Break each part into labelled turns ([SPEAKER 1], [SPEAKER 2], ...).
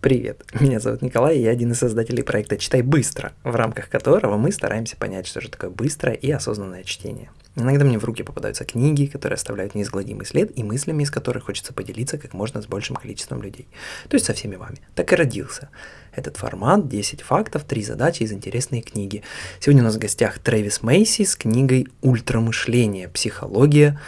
[SPEAKER 1] Привет, меня зовут Николай, и я один из создателей проекта «Читай быстро», в рамках которого мы стараемся понять, что же такое быстрое и осознанное чтение. Иногда мне в руки попадаются книги, которые оставляют неизгладимый след, и мыслями из которых хочется поделиться как можно с большим количеством людей. То есть со всеми вами. Так и родился этот формат 10 фактов, 3 задачи из интересной книги. Сегодня у нас в гостях Трэвис Мейси с книгой «Ультрамышление. Психология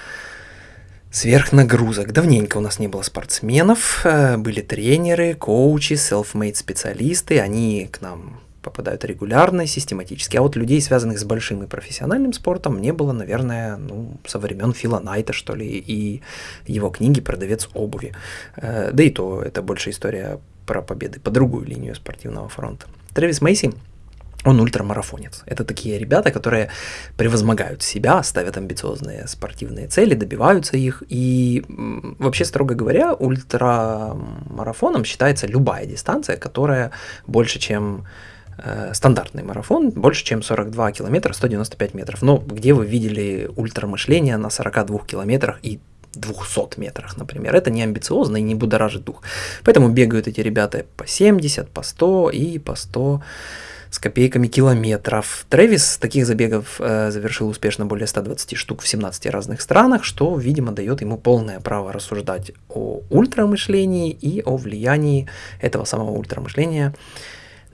[SPEAKER 1] сверхнагрузок. Давненько у нас не было спортсменов, э, были тренеры, коучи, self-made специалисты, они к нам попадают регулярно, систематически. А вот людей, связанных с большим и профессиональным спортом, не было, наверное, ну, со времен Фила Найта, что ли, и его книги «Продавец обуви». Э, да и то это больше история про победы по другую линию спортивного фронта. Трэвис Мейси он ультрамарафонец. Это такие ребята, которые превозмогают себя, ставят амбициозные спортивные цели, добиваются их. И вообще, строго говоря, ультрамарафоном считается любая дистанция, которая больше, чем э, стандартный марафон, больше, чем 42 километра 195 метров. Но где вы видели ультрамышление на 42 километрах и 200 метрах, например. Это не амбициозно и не будоражит дух. Поэтому бегают эти ребята по 70, по 100 и по 100 с копейками километров. Трэвис таких забегов э, завершил успешно более 120 штук в 17 разных странах, что, видимо, дает ему полное право рассуждать о ультрамышлении и о влиянии этого самого ультрамышления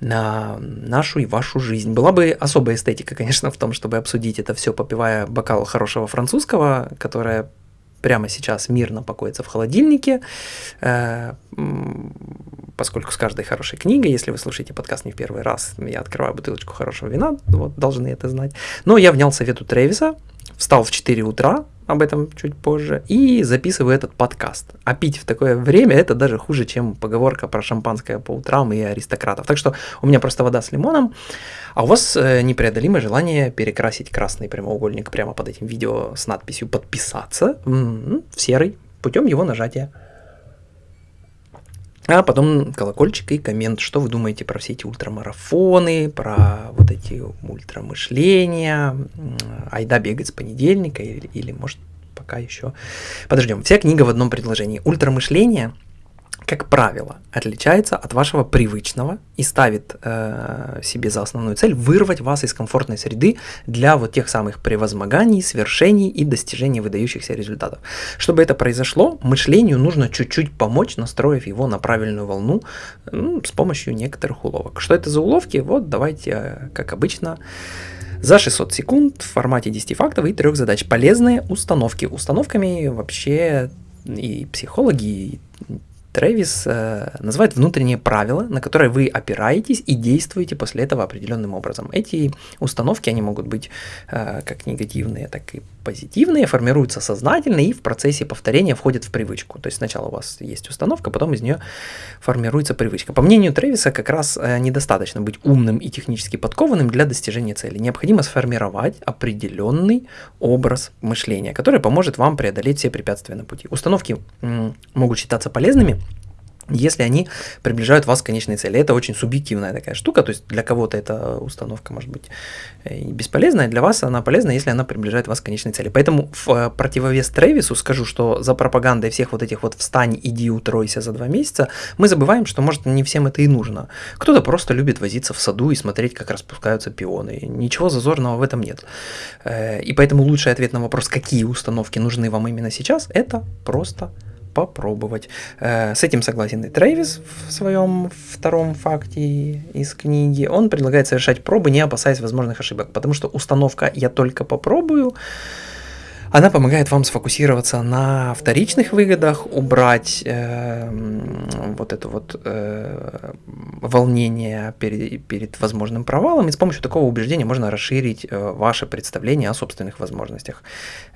[SPEAKER 1] на нашу и вашу жизнь. Была бы особая эстетика, конечно, в том, чтобы обсудить это все, попивая бокал хорошего французского, которое прямо сейчас мирно покоится в холодильнике, э, поскольку с каждой хорошей книгой, если вы слушаете подкаст не в первый раз, я открываю бутылочку хорошего вина, вот, должны это знать. Но я внял совету Тревиса, встал в 4 утра, об этом чуть позже, и записываю этот подкаст. А пить в такое время это даже хуже, чем поговорка про шампанское по утрам и аристократов. Так что у меня просто вода с лимоном, а у вас э, непреодолимое желание перекрасить красный прямоугольник прямо под этим видео с надписью «Подписаться» в серый путем его нажатия. А потом колокольчик и коммент, что вы думаете про все эти ультрамарафоны, про вот эти ультрамышления, айда бегать с понедельника или, или может пока еще. Подождем. Вся книга в одном предложении. Ультрамышление как правило, отличается от вашего привычного и ставит э, себе за основную цель вырвать вас из комфортной среды для вот тех самых превозмоганий, свершений и достижения выдающихся результатов. Чтобы это произошло, мышлению нужно чуть-чуть помочь, настроив его на правильную волну э, с помощью некоторых уловок. Что это за уловки? Вот давайте, э, как обычно, за 600 секунд в формате 10 фактов и трех задач. Полезные установки. Установками вообще и психологи, и Трэвис э, называет внутренние правила, на которые вы опираетесь и действуете после этого определенным образом. Эти установки, они могут быть э, как негативные, так и позитивные, формируются сознательно и в процессе повторения входят в привычку. То есть сначала у вас есть установка, потом из нее формируется привычка. По мнению Трэвиса, как раз э, недостаточно быть умным и технически подкованным для достижения цели. Необходимо сформировать определенный образ мышления, который поможет вам преодолеть все препятствия на пути. Установки могут считаться полезными, если они приближают вас к конечной цели. Это очень субъективная такая штука, то есть для кого-то эта установка может быть э, бесполезная, для вас она полезна, если она приближает вас к конечной цели. Поэтому в э, противовес Трейвису скажу, что за пропагандой всех вот этих вот «встань, иди, утройся за два месяца» мы забываем, что может не всем это и нужно. Кто-то просто любит возиться в саду и смотреть, как распускаются пионы. Ничего зазорного в этом нет. Э, и поэтому лучший ответ на вопрос, какие установки нужны вам именно сейчас, это просто попробовать. Э, с этим согласен и Трейвис в своем втором факте из книги. Он предлагает совершать пробы, не опасаясь возможных ошибок, потому что установка «я только попробую» она помогает вам сфокусироваться на вторичных выгодах, убрать э, вот это вот э, волнение перед, перед возможным провалом, и с помощью такого убеждения можно расширить э, ваше представление о собственных возможностях.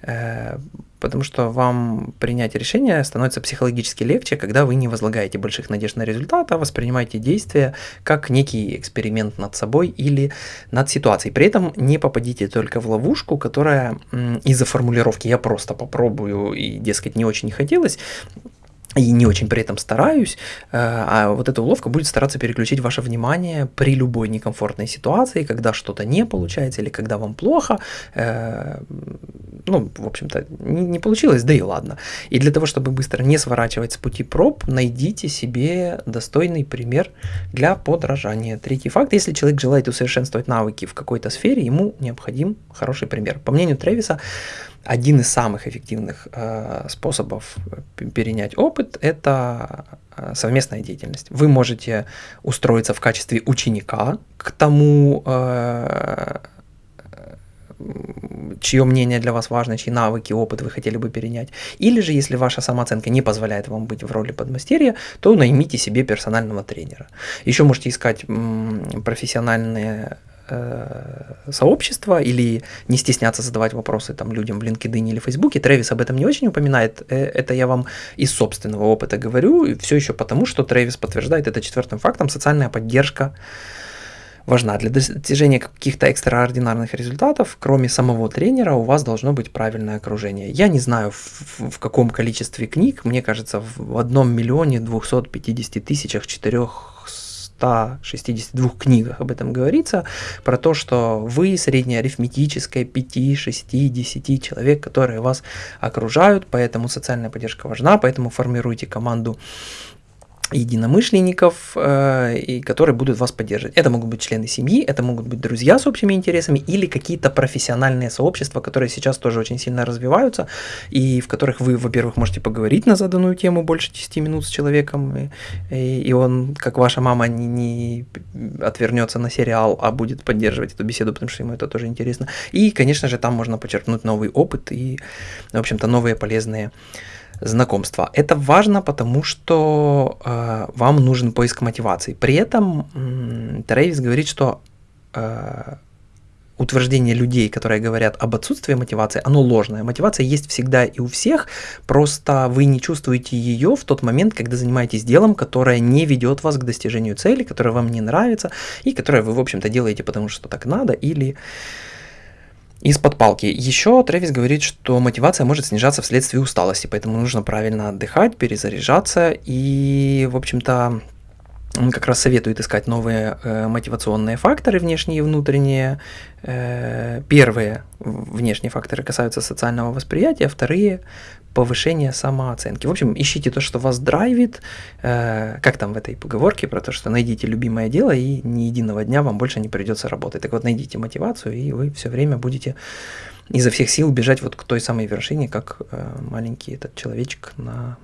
[SPEAKER 1] Э, потому что вам принять решение становится психологически легче, когда вы не возлагаете больших надежд на результат, а воспринимаете действия как некий эксперимент над собой или над ситуацией. При этом не попадите только в ловушку, которая из-за формулировки «я просто попробую» и, дескать, не очень хотелось, и не очень при этом стараюсь, э, а вот эта уловка будет стараться переключить ваше внимание при любой некомфортной ситуации, когда что-то не получается или когда вам плохо, э, ну, в общем-то, не, не получилось, да и ладно. И для того, чтобы быстро не сворачивать с пути проб, найдите себе достойный пример для подражания. Третий факт, если человек желает усовершенствовать навыки в какой-то сфере, ему необходим хороший пример. По мнению Тревиса, один из самых эффективных э, способов перенять опыт – это э, совместная деятельность. Вы можете устроиться в качестве ученика к тому, э, чье мнение для вас важно, чьи навыки, опыт вы хотели бы перенять. Или же, если ваша самооценка не позволяет вам быть в роли подмастерья, то наймите себе персонального тренера. Еще можете искать профессиональные Э, сообщества или не стесняться задавать вопросы там людям в LinkedIn или Фейсбуке. Тревис об этом не очень упоминает. Э, это я вам из собственного опыта говорю. Все еще потому, что Тревис подтверждает это четвертым фактом. Социальная поддержка важна. Для достижения каких-то экстраординарных результатов, кроме самого тренера, у вас должно быть правильное окружение. Я не знаю, в, в каком количестве книг, мне кажется, в одном миллионе 250 тысячах четырех 162 книгах об этом говорится, про то, что вы среднеарифметическое 5, 6, 10 человек, которые вас окружают, поэтому социальная поддержка важна, поэтому формируйте команду единомышленников, э, и которые будут вас поддерживать. Это могут быть члены семьи, это могут быть друзья с общими интересами или какие-то профессиональные сообщества, которые сейчас тоже очень сильно развиваются, и в которых вы, во-первых, можете поговорить на заданную тему больше 10 минут с человеком, и, и он, как ваша мама, не, не отвернется на сериал, а будет поддерживать эту беседу, потому что ему это тоже интересно. И, конечно же, там можно почерпнуть новый опыт и, в общем-то, новые полезные знакомства. Это важно, потому что э, вам нужен поиск мотивации. При этом э, Трейвис говорит, что э, утверждение людей, которые говорят об отсутствии мотивации, оно ложное. Мотивация есть всегда и у всех, просто вы не чувствуете ее в тот момент, когда занимаетесь делом, которое не ведет вас к достижению цели, которое вам не нравится, и которое вы, в общем-то, делаете, потому что так надо, или из-под палки. Еще Трэвис говорит, что мотивация может снижаться вследствие усталости, поэтому нужно правильно отдыхать, перезаряжаться и, в общем-то, он как раз советует искать новые э, мотивационные факторы, внешние и внутренние. Э, первые внешние факторы касаются социального восприятия, вторые повышение самооценки. В общем, ищите то, что вас драйвит, э, как там в этой поговорке про то, что найдите любимое дело, и ни единого дня вам больше не придется работать. Так вот, найдите мотивацию, и вы все время будете изо всех сил бежать вот к той самой вершине, как э, маленький этот человечек на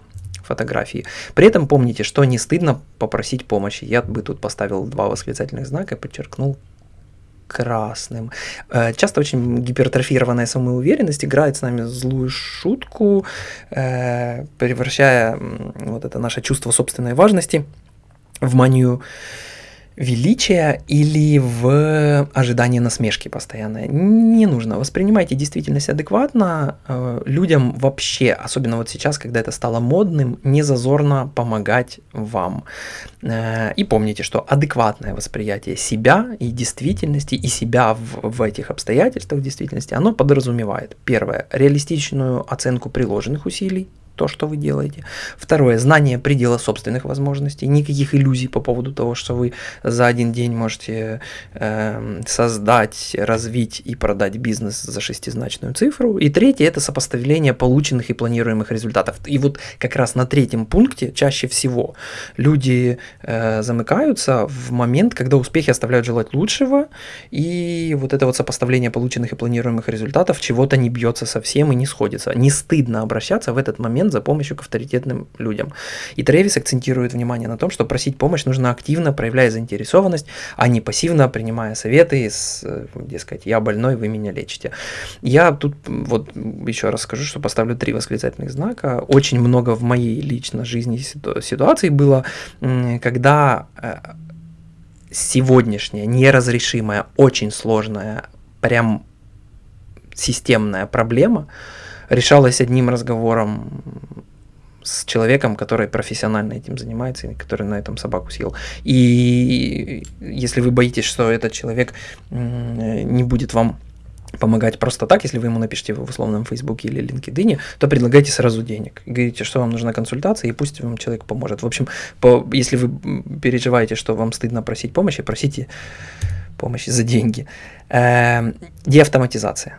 [SPEAKER 1] фотографии. При этом помните, что не стыдно попросить помощи. Я бы тут поставил два восклицательных знака и подчеркнул красным. Э, часто очень гипертрофированная самоуверенность играет с нами злую шутку, э, превращая вот это наше чувство собственной важности в манию величия или в ожидании насмешки постоянно. Не нужно. Воспринимайте действительность адекватно. Э, людям вообще, особенно вот сейчас, когда это стало модным, не зазорно помогать вам. Э, и помните, что адекватное восприятие себя и действительности, и себя в, в этих обстоятельствах действительности, оно подразумевает, первое, реалистичную оценку приложенных усилий, то, что вы делаете. Второе, знание предела собственных возможностей, никаких иллюзий по поводу того, что вы за один день можете э, создать, развить и продать бизнес за шестизначную цифру. И третье, это сопоставление полученных и планируемых результатов. И вот как раз на третьем пункте чаще всего люди э, замыкаются в момент, когда успехи оставляют желать лучшего, и вот это вот сопоставление полученных и планируемых результатов чего-то не бьется совсем и не сходится. Не стыдно обращаться в этот момент момент за помощью к авторитетным людям. И Тревис акцентирует внимание на том, что просить помощь нужно активно, проявляя заинтересованность, а не пассивно принимая советы, с, дескать, я больной, вы меня лечите. Я тут вот еще раз скажу, что поставлю три восклицательных знака. Очень много в моей лично жизни ситуаций было, когда э, сегодняшняя неразрешимая, очень сложная, прям системная проблема – решалось одним разговором с человеком, который профессионально этим занимается, и который на этом собаку съел. И если вы боитесь, что этот человек не будет вам помогать просто так, если вы ему напишите в условном Фейсбуке или LinkedIn, то предлагайте сразу денег. Говорите, что вам нужна консультация, и пусть вам человек поможет. В общем, по, если вы переживаете, что вам стыдно просить помощи, просите помощи за деньги. Э, деавтоматизация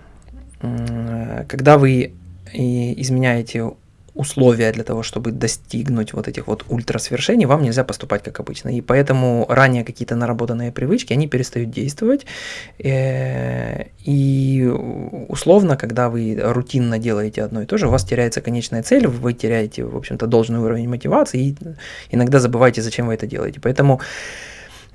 [SPEAKER 1] когда вы изменяете условия для того, чтобы достигнуть вот этих вот ультрасвершений, вам нельзя поступать как обычно. И поэтому ранее какие-то наработанные привычки, они перестают действовать. Э, и условно, когда вы рутинно делаете одно и то же, у вас теряется конечная цель, вы теряете, в общем-то, должный уровень мотивации и иногда забываете, зачем вы это делаете. Поэтому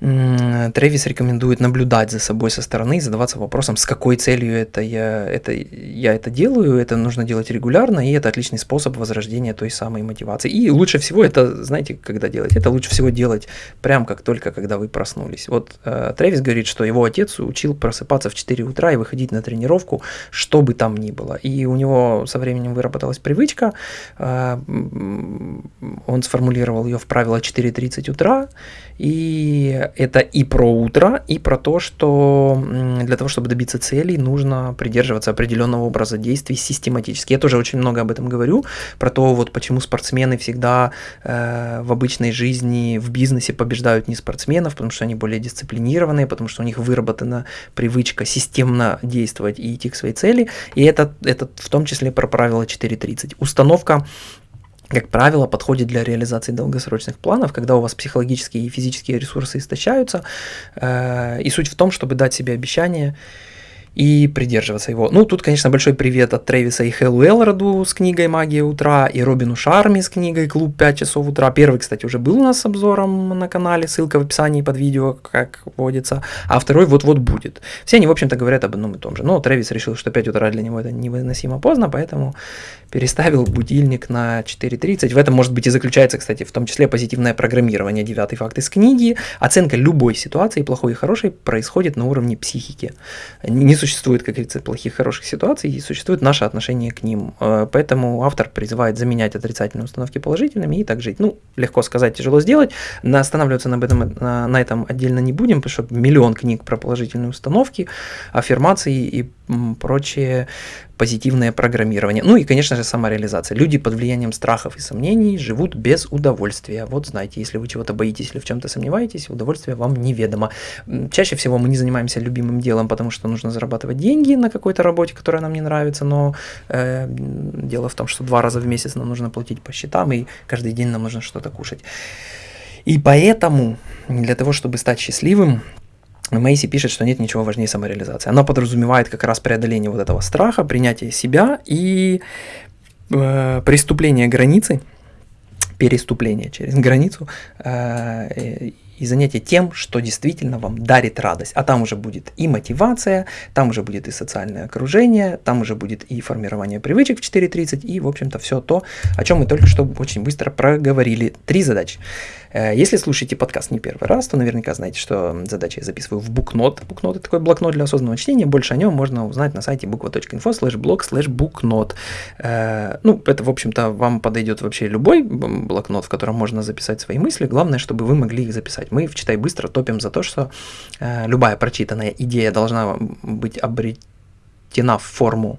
[SPEAKER 1] Трэвис рекомендует наблюдать за собой со стороны и задаваться вопросом, с какой целью это я, это я это делаю, это нужно делать регулярно, и это отличный способ возрождения той самой мотивации. И лучше всего это, знаете, когда делать? Это лучше всего делать прям как только, когда вы проснулись. Вот э, Трэвис говорит, что его отец учил просыпаться в 4 утра и выходить на тренировку, что бы там ни было. И у него со временем выработалась привычка, э, он сформулировал ее в правило 4.30 утра, и это и про утро, и про то, что для того, чтобы добиться целей, нужно придерживаться определенного образа действий систематически. Я тоже очень много об этом говорю, про то, вот почему спортсмены всегда э, в обычной жизни, в бизнесе побеждают не спортсменов, потому что они более дисциплинированные, потому что у них выработана привычка системно действовать и идти к своей цели. И это, это в том числе про правило 4.30. Установка как правило, подходит для реализации долгосрочных планов, когда у вас психологические и физические ресурсы истощаются. Э, и суть в том, чтобы дать себе обещание и придерживаться его. Ну, тут, конечно, большой привет от Трэвиса и Хеллу Элроду с книгой «Магия утра», и Робину Шарми с книгой «Клуб 5 часов утра». Первый, кстати, уже был у нас с обзором на канале, ссылка в описании под видео, как водится, а второй вот-вот будет. Все они, в общем-то, говорят об одном и том же. Но Трэвис решил, что 5 утра для него это невыносимо поздно, поэтому переставил будильник на 4.30. В этом, может быть, и заключается, кстати, в том числе позитивное программирование. Девятый факт из книги. Оценка любой ситуации, плохой и хорошей, происходит на уровне психики. Не существует, как говорится, плохих хороших ситуаций, и существует наше отношение к ним. Э, поэтому автор призывает заменять отрицательные установки положительными и так жить. Ну, легко сказать, тяжело сделать. Останавливаться на этом, на, на этом отдельно не будем, потому что миллион книг про положительные установки, аффирмации и прочие позитивное программирование. Ну и, конечно же, самореализация. Люди под влиянием страхов и сомнений живут без удовольствия. Вот знаете, если вы чего-то боитесь или в чем-то сомневаетесь, удовольствие вам неведомо. Чаще всего мы не занимаемся любимым делом, потому что нужно зарабатывать деньги на какой-то работе, которая нам не нравится, но э, дело в том, что два раза в месяц нам нужно платить по счетам, и каждый день нам нужно что-то кушать. И поэтому для того, чтобы стать счастливым, Мейси пишет, что нет ничего важнее самореализации. Она подразумевает как раз преодоление вот этого страха, принятие себя и э, преступление границы, переступление через границу э, и занятие тем, что действительно вам дарит радость. А там уже будет и мотивация, там уже будет и социальное окружение, там уже будет и формирование привычек в 4.30, и, в общем-то, все то, о чем мы только что очень быстро проговорили. Три задачи. Э, если слушаете подкаст не первый раз, то наверняка знаете, что задачи я записываю в букнот. Букнот – это такой блокнот для осознанного чтения. Больше о нем можно узнать на сайте буква.инфо слэш блог слэш букнот. Э, ну, это, в общем-то, вам подойдет вообще любой блокнот, в котором можно записать свои мысли. Главное, чтобы вы могли их записать. Мы в «Читай быстро» топим за то, что э, любая прочитанная идея должна быть обретена в форму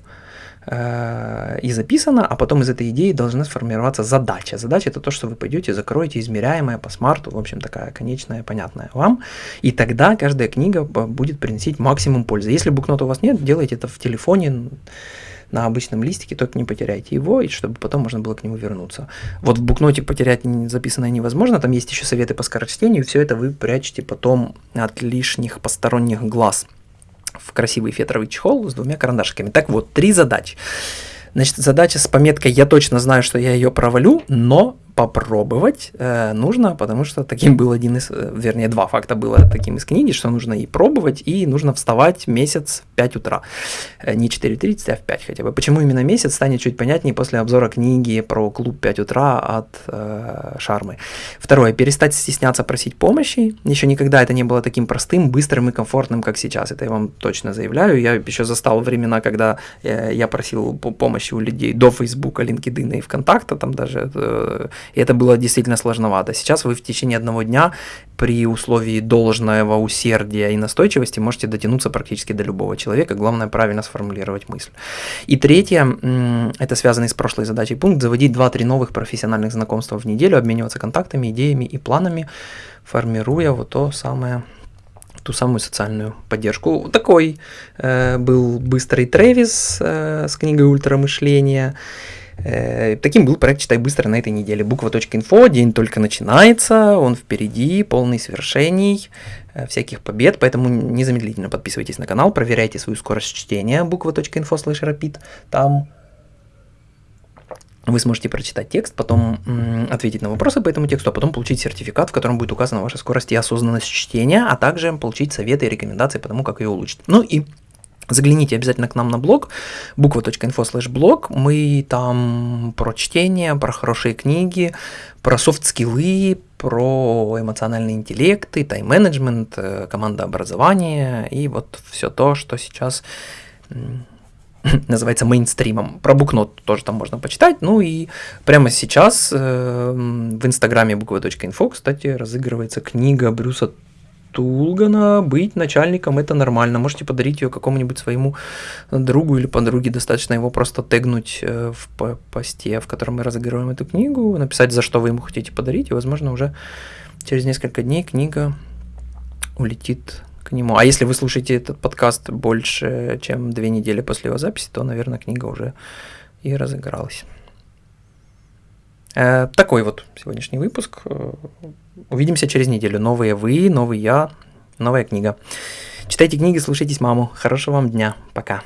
[SPEAKER 1] Э, и записано, а потом из этой идеи должна сформироваться задача. Задача это то, что вы пойдете, закроете, измеряемое по смарту, в общем, такая конечная, понятная вам. И тогда каждая книга будет приносить максимум пользы. Если букнота у вас нет, делайте это в телефоне, на обычном листике, только не потеряйте его, и чтобы потом можно было к нему вернуться. Вот в букноте потерять записанное невозможно, там есть еще советы по скорочтению, все это вы прячете потом от лишних посторонних глаз в красивый фетровый чехол с двумя карандашиками. Так вот, три задачи. Значит, задача с пометкой «Я точно знаю, что я ее провалю, но попробовать э, нужно, потому что таким был один из, э, вернее, два факта было таким из книги, что нужно и пробовать, и нужно вставать месяц в 5 утра. Э, не 4.30, а в 5 хотя бы. Почему именно месяц, станет чуть понятнее после обзора книги про клуб 5 утра от э, Шармы. Второе, перестать стесняться просить помощи. Еще никогда это не было таким простым, быстрым и комфортным, как сейчас. Это я вам точно заявляю. Я еще застал времена, когда э, я просил помощи у людей до Фейсбука, LinkedIn и ВКонтакта, там даже э, и это было действительно сложновато. Сейчас вы в течение одного дня при условии должного усердия и настойчивости можете дотянуться практически до любого человека. Главное правильно сформулировать мысль. И третье, это связанный с прошлой задачей пункт, заводить 2-3 новых профессиональных знакомства в неделю, обмениваться контактами, идеями и планами, формируя вот то самое ту самую социальную поддержку. Такой э, был быстрый Трэвис э, с книгой «Ультрамышление». Э, таким был проект «Читай быстро» на этой неделе. Буква.инфо, день только начинается, он впереди, полный свершений, э, всяких побед, поэтому незамедлительно подписывайтесь на канал, проверяйте свою скорость чтения буква.инфо слэш rapid, там вы сможете прочитать текст, потом ответить на вопросы по этому тексту, а потом получить сертификат, в котором будет указана ваша скорость и осознанность чтения, а также получить советы и рекомендации по тому, как ее улучшить. Ну и Загляните обязательно к нам на блог буква.инфо слэш блог. Мы там про чтение, про хорошие книги, про софт-скиллы, про эмоциональный интеллект, и тайм-менеджмент, э, командообразование и вот все то, что сейчас называется мейнстримом. Про букнот тоже там можно почитать. Ну и прямо сейчас э, в инстаграме буква.инфо, кстати, разыгрывается книга Брюса Тулгана «Быть начальником – это нормально». Можете подарить ее какому-нибудь своему другу или подруге. Достаточно его просто тегнуть э, в посте, в котором мы разыгрываем эту книгу, написать, за что вы ему хотите подарить, и, возможно, уже через несколько дней книга улетит к нему. А если вы слушаете этот подкаст больше, чем две недели после его записи, то, наверное, книга уже и разыгралась. Э, такой вот сегодняшний выпуск. Увидимся через неделю. Новые вы, новый я, новая книга. Читайте книги, слушайтесь маму. Хорошего вам дня. Пока.